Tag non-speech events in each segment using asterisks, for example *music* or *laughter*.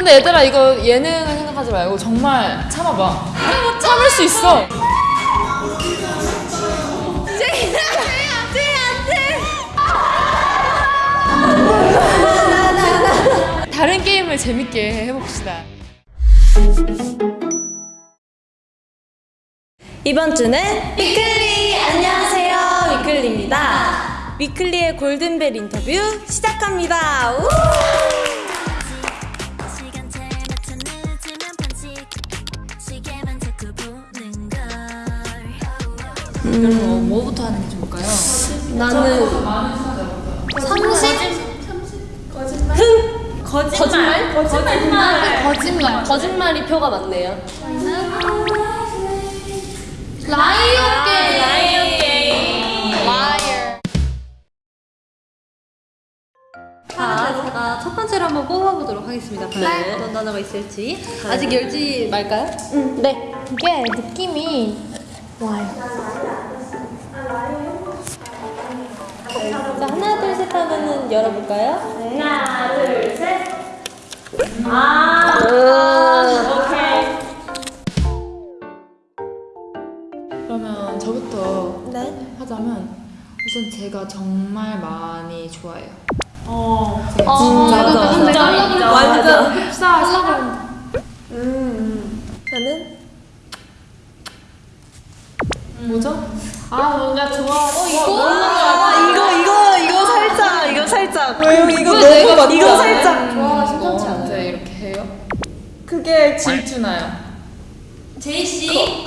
근데 얘들아 이거 예능을 생각하지 말고 정말 참아봐. 참을 수 있어. 다른 게임을 재밌게 해봅시다. 이번 주는 위클리 안녕하세요 위클리입니다 위클리의 골든벨 인터뷰 시작합니다 우! 그럼 뭐부터 하는 게 좋을까요? 나는 상식? 거짓말? 거짓말 거짓말. 거짓말이 표가 많네요 라이언 게임. 라이언 게임 자, 제가 첫 번째로 한번 뽑아보도록 하겠습니다. 과연 어떤 단어가 있을지. 아직 열지 말까요? 네 이게 느낌이 자, 셋 열어볼까요? 하나 둘셋아 오케이. 그러면 저부터 네. 하자면 우선 제가 정말 많이 좋아해요. 어, 제가 진짜 진짜 진짜 진짜 완전 흡사 사람 저는? 뭐죠? 아 뭔가 좋아. 어 이거? 아 이거 이거 이거 살짝 이거 왜요 이거 너무 이거 진짜 살짝 좋아 심상치 않아요. 이렇게 해요? 그게 질투나요. 제이씨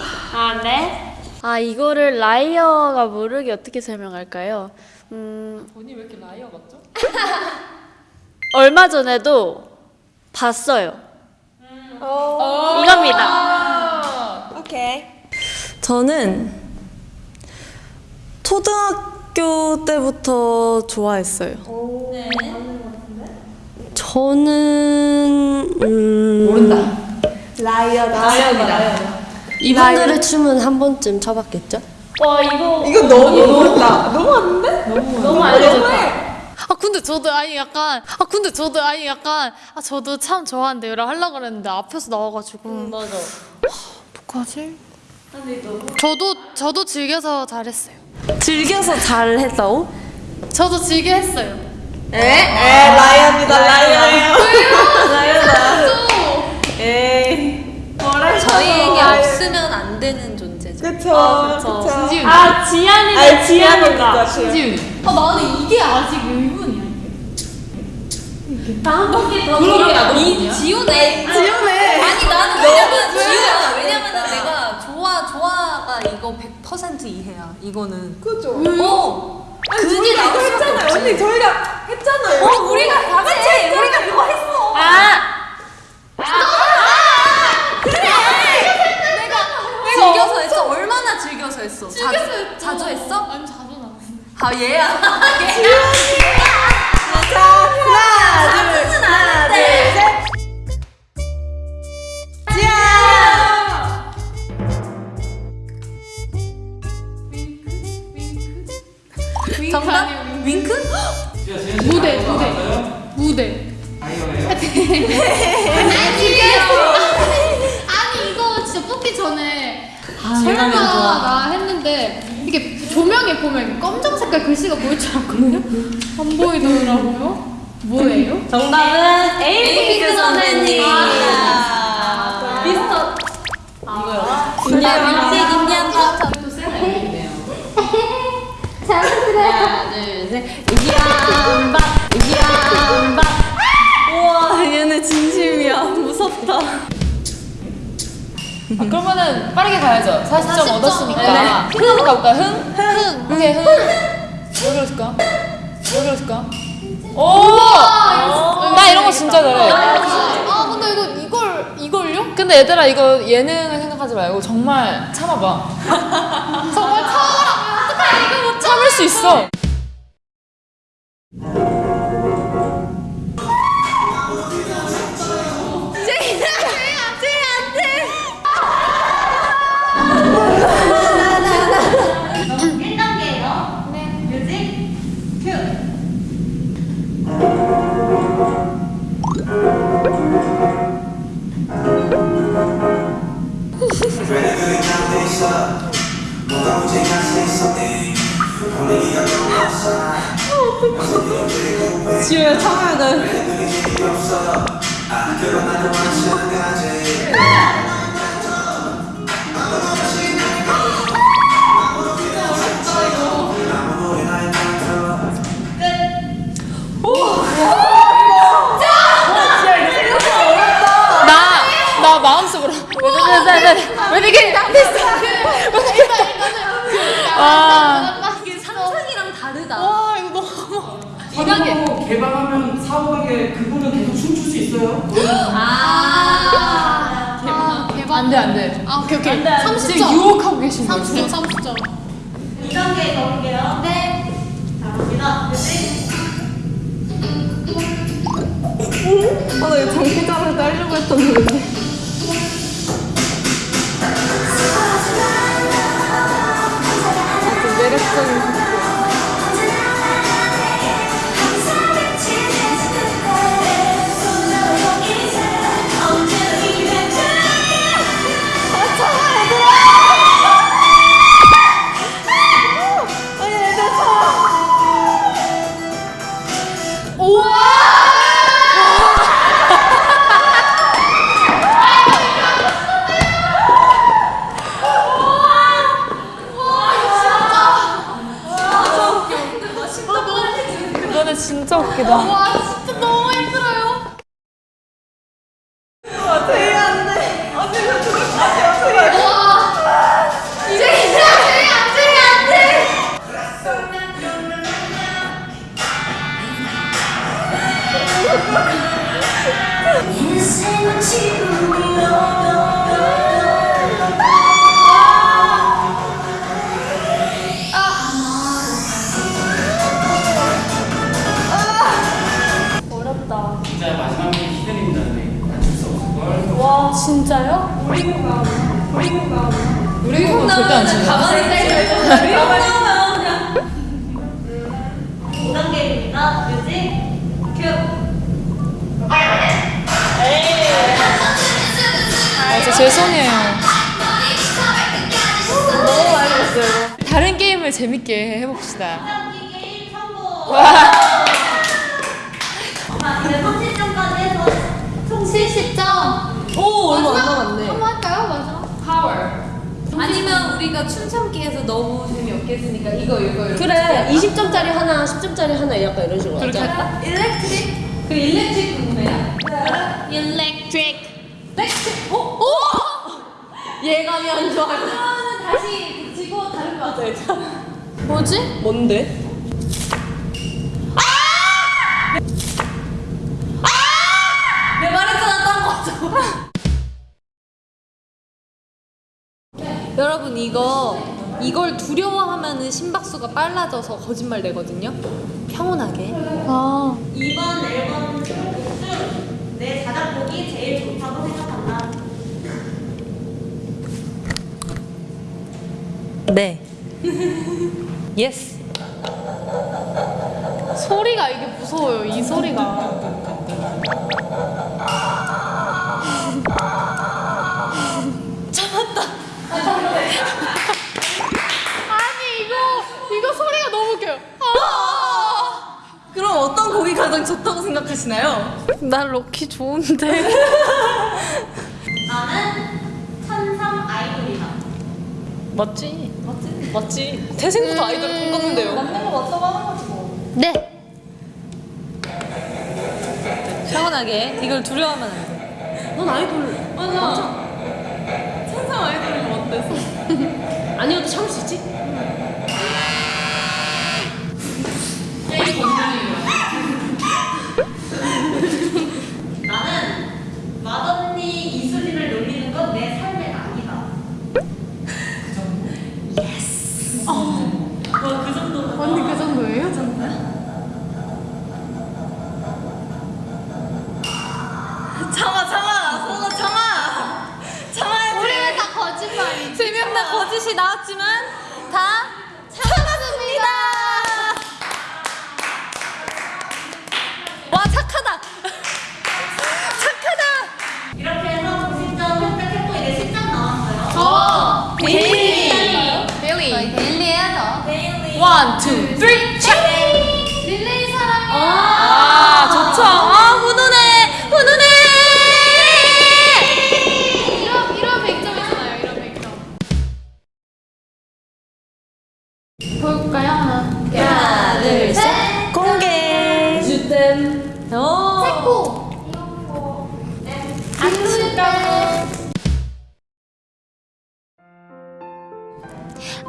아 이거를 liar가 모르게 어떻게 설명할까요? 음 언니 왜 이렇게 liar 같죠? *laughs* 얼마 전에도 봤어요. 이겁니다. 아, 오케이 저는 초등학교 때부터 좋아했어요 저는 음, 모른다. 라이어다 라이어다 이분들의 춤은 한 번쯤 쳐봤겠죠? 와 이거 이거 너무 모른다 너무 안돼? 너무 알려줬다. 아 근데 저도 아니 약간 아 근데 저도 아니 약간 아 저도 참 좋아한대요라 하려고 그랬는데 앞에서 나와가지고 맞아. 뭐하지? 저도 저도 즐겨서 잘했어요. 즐겨서 잘 했다고? 저도 즐겨 했어요. 에? 에 라이언이다 라이언 *laughs* 라이언이다 에이 저희에게 없으면 안 되는 존재죠. 그쵸 그쵸 신지훈. 아 지안이가 아니 지안이다 신지훈. 아 나는 이게 아직 의문이야. 한 바퀴 더이 지우네. 지우네 아니 나는 왜냐면 지우야. 왜냐면은 내가 좋아가 이거 100% 이해야. 이거는. 그죠 어. 그게 이거 나올 수밖에 했잖아요 없지. 언니 저희가 했잖아요 어 우리가 다 같이 우리가 그거 했어. 아 즐겨서 했어. 얼마나 즐겨서 했어. 자주 자주 했어? 아니 자주 나. 아 얘야. 정답? 윙크? *gasps* 무대 무대 무대. 아니 이거 진짜 뽑기 전에 설마 나 했는데 이게 조명에 보면 검정 색깔 글씨가 보일 줄 알았거든요. 안 보이더라고요. 뭐예요? 정답은 에 이기안박 이기안박 우와 얘네 진심이야 무섭다 아, 그러면은 빠르게 가야죠. 40점 40점. 얻었으니까. 네. 흥 한번 가볼까요? 흥? 흥. 오케이, 흥. 왜 그랬을까? 왜 그랬을까? 오! 나 이런 거 진짜 잘해. 아 근데 이거 이걸 이걸요? 근데 얘들아 이거 예능을 생각하지 말고 정말 참아봐. *laughs* 정말 참아라. 어떡해 이거 못 참을 수 있어. 뮤 지우야 참아야 마음속으로. 왜 되게 됐어. 와. 이게 상상이랑 다르다. 와, 이거 너무. 사고 개방하면 사후하게 그분은 계속 춤출 수 있어요. 아. 대박 대박 안 돼, 안 돼. 아 오케이 오케이 지금 30점 유혹하고 계신 거예요. 30점 30점 2단계 가볼게요. 네. 자, 갑니다. 뮤직. 아, 나 이거 장기자를 따려고 했었는데. 아, 좀 매력적인. 진짜 웃기다. 와 진짜 너무 힘들어요. 인생은 지금이야 진짜 진짜요? 우리 이거 절대 안 치네. 가만히 있어. 2단계입니다. *laughs* 뮤직. 큐. 아, 진짜 죄송해요. 너무 많이 봤어요. 다른 게임을 재밌게 해봅시다. 2단계 게임 성공. 와. 자, 이제 30점까지 해서 총 70점 오, 얼마 안 남았네. 한번 할까요 마지막? 아니면 우리가 춤 참기에서 너무 재미없게 했으니까 이거 이거 이거. 그래, 20점짜리 하나, 10점짜리 하나 약간 이런 식으로 그렇게. 할까? electric? 그 electric 궁금해요? electric electric. 어? 오! 예감이 안 좋아요. 그러면은 다시 붙이고 다른 거 하자. 뭐지? 뭔데? 여러분 이거 이걸 두려워하면은 심박수가 빨라져서 거짓말 되거든요. 평온하게. 아. 2번 앨범 중내 자작곡이 제일 좋다고 생각한다. 네. *laughs* Yes. 소리가 이게 무서워요 이 소리가 아니 이거 이거 소리가 너무 웃겨요 아! 그럼 어떤 곡이 가장 좋다고 생각하시나요? 난 lucky 좋은데. 나는 천상 아이돌이다. 맞지? 맞지? 맞지? 태생부터 아이돌 돈 걷는데요. 맞는 거 맞다고 하는 거지 뭐. 네. 평온하게 이걸 두려워하면 안 돼. 넌 아이돌 맞아. 천상 아이돌이 어때서? *laughs* 아니어도 참을 수 있지? 나는 맏언니 이수지를 놀리는 건 내 삶의 낙이다. 언니 그 정도예요? 참아 참아 성아 참아 참아야지. 우리 왜다 거짓말이지? 재미없는 거짓이 나왔지만 원, 투, 쓰리, 체 릴레이 사랑해. 아, 아 좋죠. 아 훈훈해 훈훈해. 이런, 이런 100점이잖아요 이런 100점. 볼까요? 하나 하나 둘셋. 공개. 주댐. 새꼬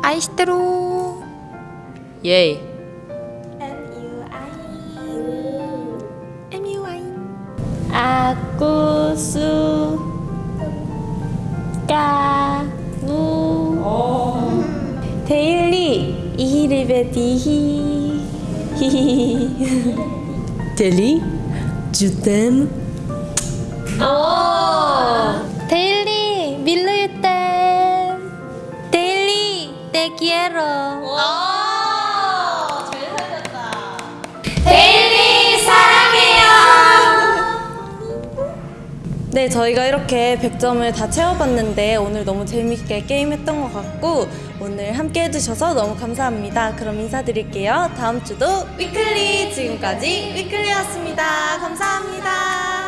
아이시테로. 예이. 아구수 까무 데일리. 이리베디히. *laughs* 히히히 델리? 주댐. 데일리. 밀루유댐. 데일리. te quiero 네, 저희가 이렇게 100점을 다 채워봤는데 오늘 너무 재밌게 게임했던 것 같고 오늘 함께 해주셔서 너무 감사합니다. 그럼 인사드릴게요. 다음 주도 위클리 지금까지 위클리였습니다. 감사합니다.